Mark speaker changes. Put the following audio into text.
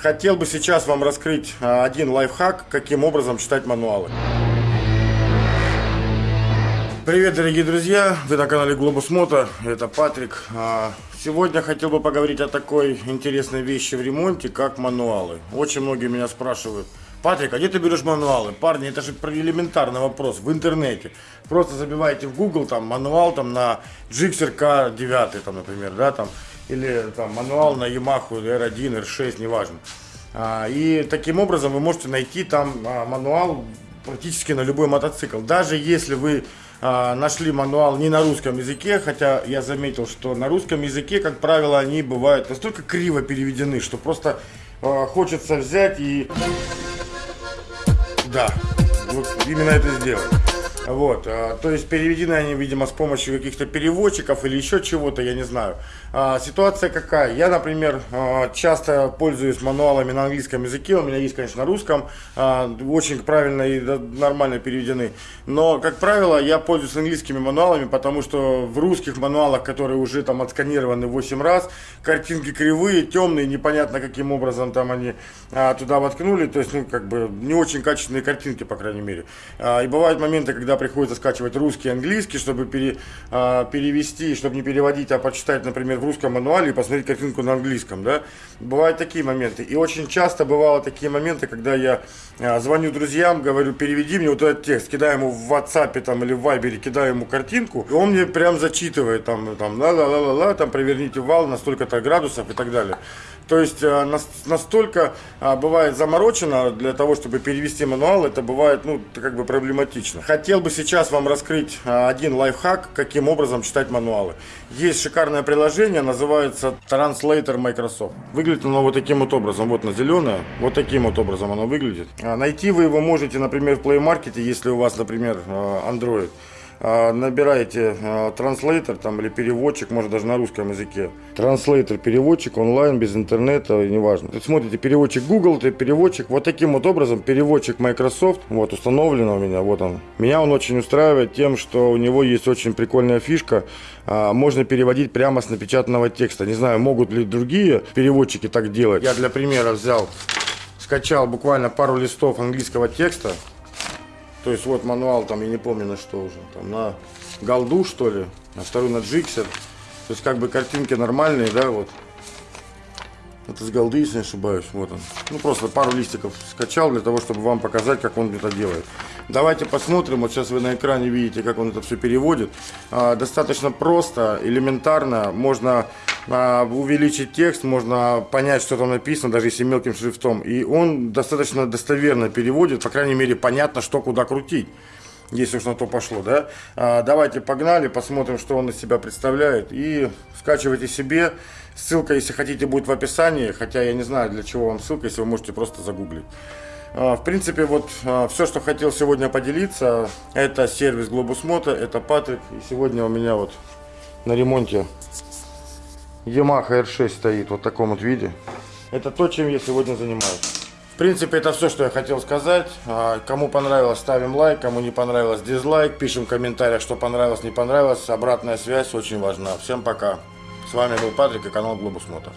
Speaker 1: Хотел бы сейчас вам раскрыть а, один лайфхак, каким образом читать мануалы. Привет, дорогие друзья! Вы на канале Globus Moto, это Патрик. А, сегодня хотел бы поговорить о такой интересной вещи в ремонте, как мануалы. Очень многие меня спрашивают, Патрик, а где ты берешь мануалы? Парни, это же элементарный вопрос в интернете. Просто забиваете в Google там мануал там на Gixxer K9, там, например, да, там, или там мануал на Yamaha R1, R6, неважно. А, и таким образом вы можете найти там а, мануал практически на любой мотоцикл. Даже если вы а, нашли мануал не на русском языке, хотя я заметил, что на русском языке, как правило, они бывают настолько криво переведены, что просто а, хочется взять и... Да, вот именно это сделать. Вот, а, то есть переведены они, видимо, с помощью каких-то переводчиков или еще чего-то, я не знаю. А, ситуация какая? Я, например, а, часто пользуюсь мануалами на английском языке, у меня есть, конечно, на русском, очень правильно и нормально переведены. Но, как правило, я пользуюсь английскими мануалами, потому что в русских мануалах, которые уже там отсканированы 8 раз, картинки кривые, темные, непонятно каким образом там они туда воткнули, то есть, ну, как бы, не очень качественные картинки, по крайней мере. И бывают моменты, когда приходится скачивать русский и английский, чтобы пере, а, перевести, чтобы не переводить, а почитать, например, в русском мануале и посмотреть картинку на английском, да. Бывают такие моменты. И очень часто бывало такие моменты, когда я а, звоню друзьям, говорю, переведи мне вот этот текст, кидаю ему в WhatsApp там, или в Viber, кидаю ему картинку, и он мне прям зачитывает, там, там, ла-ла-ла-ла-ла, там, проверните вал на столько-то градусов и так далее. То есть а, настолько бывает заморочено для того, чтобы перевести мануал, это бывает, ну, как бы проблематично. Хотел бы сейчас вам раскрыть один лайфхак, каким образом читать мануалы. Есть шикарное приложение, называется Translator Microsoft. Выглядит оно вот таким вот образом, вот на зеленое, вот таким вот образом оно выглядит. Найти вы его можете, например, в Play Market, если у вас, например, Android. А, набираете а, транслейтер там или переводчик, может даже на русском языке. Транслейтер, переводчик онлайн, без интернета, неважно. Тут смотрите, переводчик Google, это переводчик. Вот таким вот образом переводчик Microsoft, вот установлен у меня, вот он. Меня он очень устраивает тем, что у него есть очень прикольная фишка. А, можно переводить прямо с напечатанного текста. Не знаю, могут ли другие переводчики так делать. Я для примера взял, скачал буквально пару листов английского текста. То есть вот мануал там, я не помню на что уже, там на голду что ли, а второй на джиксер. То есть как бы картинки нормальные, да, вот. Это с голды, если не ошибаюсь, вот он. Ну просто пару листиков скачал для того, чтобы вам показать, как он это делает. Давайте посмотрим. Вот сейчас вы на экране видите, как он это все переводит. А, достаточно просто, элементарно. Можно увеличить текст, можно понять, что там написано, даже если мелким шрифтом. И он достаточно достоверно переводит, по крайней мере, понятно, что куда крутить если уж на то пошло, да. А, давайте погнали, посмотрим, что он из себя представляет. И скачивайте себе. Ссылка, если хотите, будет в описании. Хотя я не знаю, для чего вам ссылка, если вы можете просто загуглить. А, в принципе, вот а, все, что хотел сегодня поделиться, это сервис Globus Moto, это Патрик. И сегодня у меня вот на ремонте Yamaha R6 стоит вот в таком вот виде. Это то, чем я сегодня занимаюсь. В принципе, это все, что я хотел сказать. А, кому понравилось, ставим лайк. Кому не понравилось, дизлайк. Пишем в комментариях, что понравилось, не понравилось. Обратная связь очень важна. Всем пока. С вами был Патрик и канал Globus Moto.